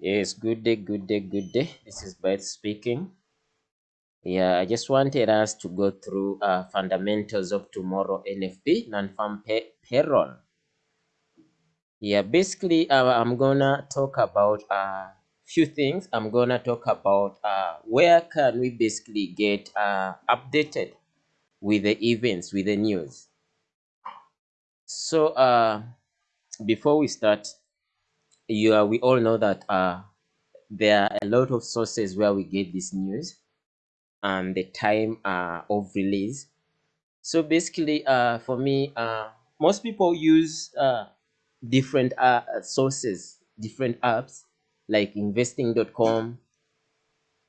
Yes, good day, good day, good day. This is Beth speaking. Yeah, I just wanted us to go through uh, fundamentals of tomorrow NFP, non-farm pay payroll. Yeah, basically, uh, I'm gonna talk about a uh, few things. I'm gonna talk about uh, where can we basically get uh, updated with the events, with the news. So, uh, before we start, you uh, we all know that uh, there are a lot of sources where we get this news and the time uh, of release. So basically, uh, for me, uh, most people use uh, different uh, sources, different apps like investing.com.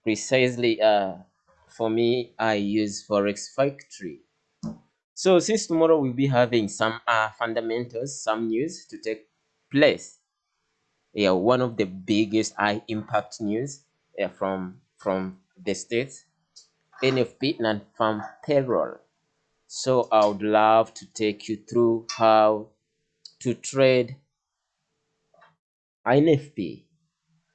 Precisely, uh, for me, I use Forex Factory. So since tomorrow we'll be having some uh, fundamentals, some news to take place yeah, one of the biggest high impact news yeah, from from the states, NFP non-farm payroll. So I would love to take you through how to trade NFP.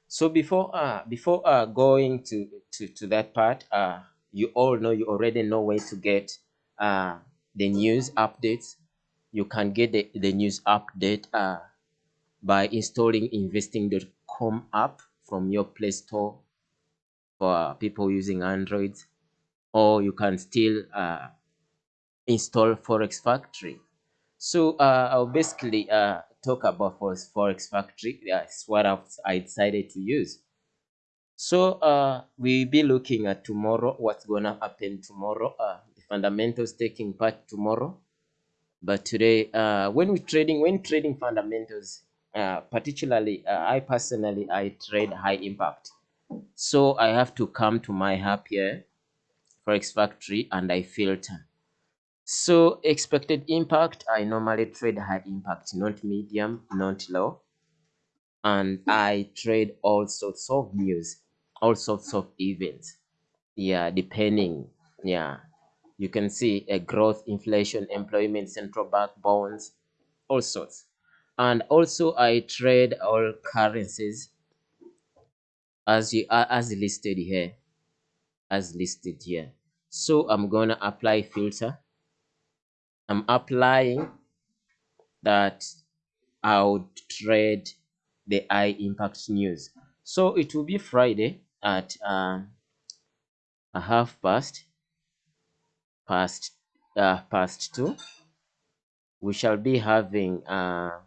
So before uh before uh going to to to that part, uh you all know you already know where to get uh the news updates. You can get the, the news update uh by installing investing.com app from your Play Store for people using Android, or you can still uh, install Forex Factory. So uh, I'll basically uh, talk about Forex Factory. That's what I decided to use. So uh, we'll be looking at tomorrow, what's gonna happen tomorrow, uh, the fundamentals taking part tomorrow. But today, uh, when we're trading, when trading fundamentals, uh, particularly uh, I personally I trade high impact. So I have to come to my app here Forex Factory and I filter. So expected impact I normally trade high impact not medium not low. And I trade all sorts of news all sorts of events. Yeah depending. Yeah. You can see a growth inflation employment central bank bonds all sorts and also I trade all currencies as you are as listed here as listed here. So I'm gonna apply filter. I'm applying that I would trade the high impact news. So it will be Friday at uh, a half past past uh, past two. We shall be having uh,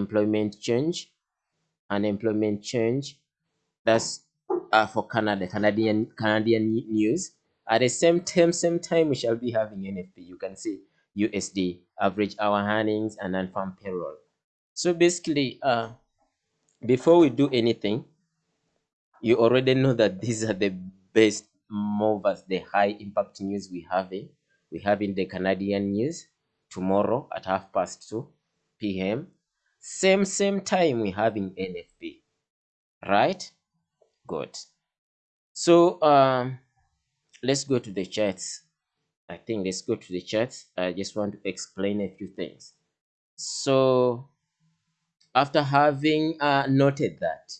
employment change unemployment change that's uh, for canada canadian canadian news. At the same time same time we shall be having nfp you can see usd average hour earnings and non-farm payroll. So basically uh before we do anything you already know that these are the best movers the high impact news we have in we have in the canadian news tomorrow at half past 2 p.m same same time we having nfp right? Good. So um let's go to the charts. I think let's go to the charts. I just want to explain a few things. So after having uh, noted that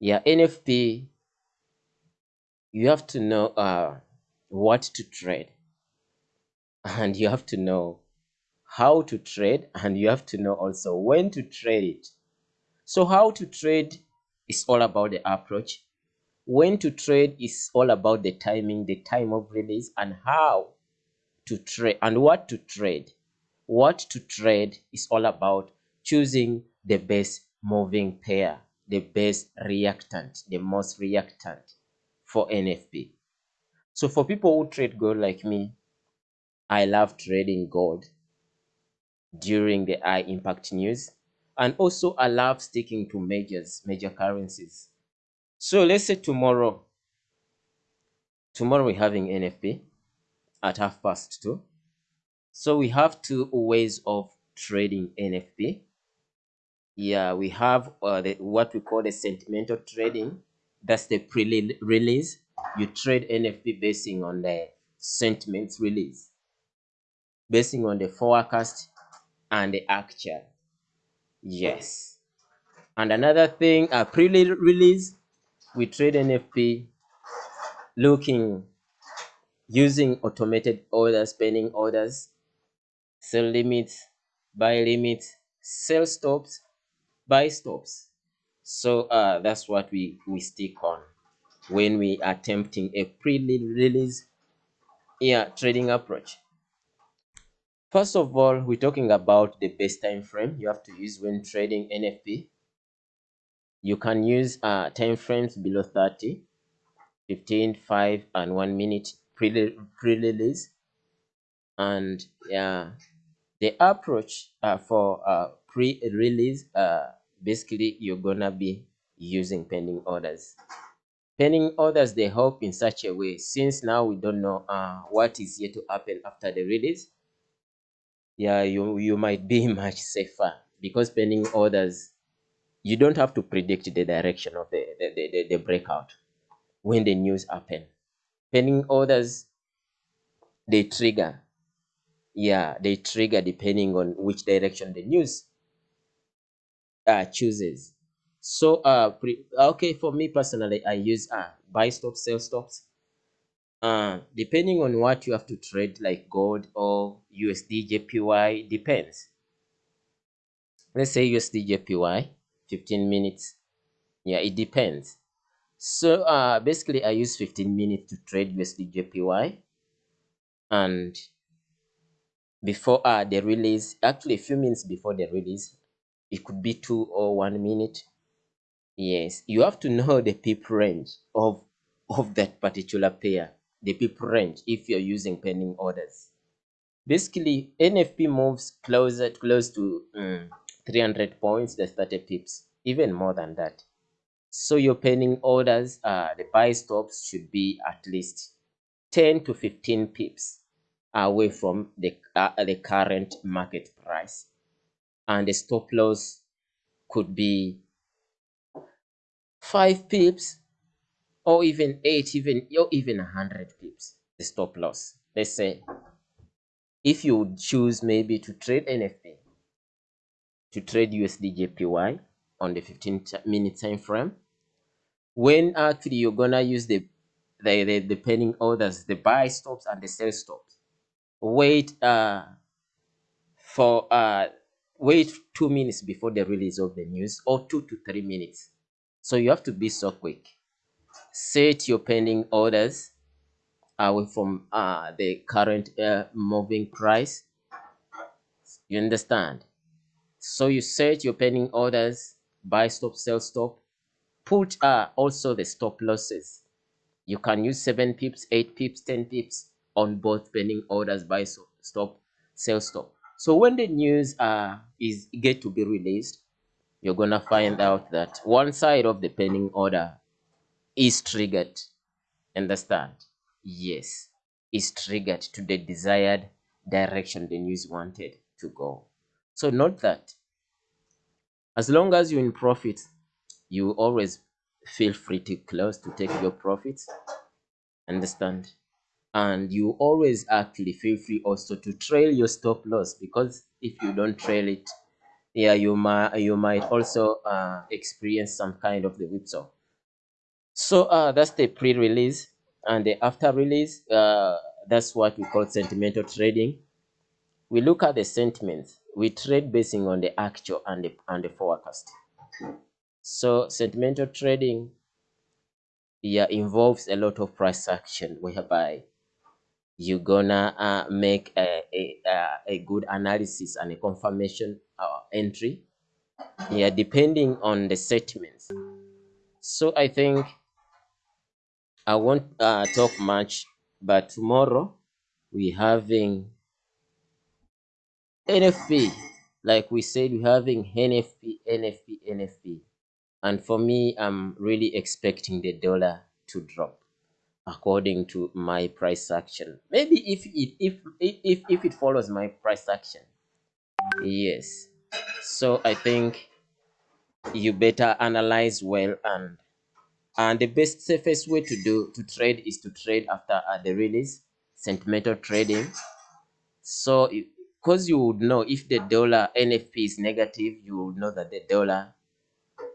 yeah nfp you have to know uh, what to trade. And you have to know how to trade and you have to know also when to trade. It so how to trade is all about the approach. When to trade is all about the timing the time of release and how to trade and what to trade. What to trade is all about choosing the best moving pair the best reactant the most reactant for nfp so for people who trade gold like me i love trading gold during the high impact news and also allow sticking to majors, major currencies. So let's say tomorrow, tomorrow we're having NFP at half past two. So we have two ways of trading NFP. Yeah, we have uh, the, what we call the sentimental trading. That's the pre-release. You trade NFP basing on the sentiments release, basing on the forecast and the actual. Yes. And another thing, a pre-release, we trade NFP looking using automated orders, pending orders, sell limits, buy limits, sell stops, buy stops. So uh, that's what we, we stick on when we are attempting a pre-release yeah, trading approach. First of all, we're talking about the best time frame you have to use when trading NFP. You can use uh, time frames below 30, 15, 5, and 1 minute pre-release. And yeah, the approach uh, for uh, pre-release, uh, basically you're gonna be using pending orders. Pending orders, they help in such a way, since now we don't know uh, what is yet to happen after the release, yeah, you, you might be much safer because pending orders, you don't have to predict the direction of the, the, the, the breakout when the news happen. Pending orders, they trigger. Yeah, they trigger depending on which direction the news uh, chooses. So, uh, okay, for me personally, I use uh, buy stop, sell stops. Uh, depending on what you have to trade, like gold or USD JPY, depends. Let's say USD JPY, 15 minutes. Yeah, it depends. So uh, basically, I use 15 minutes to trade USD JPY. And before uh, the release, actually a few minutes before the release, it could be two or one minute. Yes, you have to know the pip range of, of that particular pair the pip range if you're using pending orders. Basically, NFP moves closer close to um, 300 points, that's 30 pips, even more than that. So your pending orders, uh, the buy stops should be at least 10 to 15 pips away from the, uh, the current market price. And the stop loss could be 5 pips or even 8 even or even 100 pips the stop loss. Let's say if you would choose maybe to trade nfp to trade usd jpy on the 15 minute time frame when actually you're gonna use the the, the, the pending orders the buy stops and the sell stops wait uh for uh wait two minutes before the release of the news or two to three minutes. So you have to be so quick set your pending orders away from uh, the current uh, moving price. You understand? So you set your pending orders, buy stop, sell stop. Put uh, also the stop losses. You can use 7 pips, 8 pips, 10 pips on both pending orders, buy stop, sell stop. So when the news uh, is get to be released, you're gonna find out that one side of the pending order is triggered. Understand? Yes, is triggered to the desired direction the news wanted to go. So note that as long as you're in profit, you always feel free to close to take your profits. Understand? And you always actually feel free also to trail your stop loss because if you don't trail it, yeah, you might you might also uh, experience some kind of the whipsaw. So uh, that's the pre-release and the after release. Uh, that's what we call sentimental trading. We look at the sentiments. We trade basing on the actual and the, and the forecast. So sentimental trading yeah, involves a lot of price action whereby you're gonna uh, make a, a, a good analysis and a confirmation uh, entry yeah depending on the sentiments so i think I won't uh, talk much, but tomorrow we having NFP. Like we said, we're having NFP, NFP, NFP. And for me, I'm really expecting the dollar to drop according to my price action. Maybe if it if if if it follows my price action. Yes. So I think you better analyze well and and the best safest way to do to trade is to trade after uh, the release sentimental trading. So because you would know if the dollar nfp is negative you would know that the dollar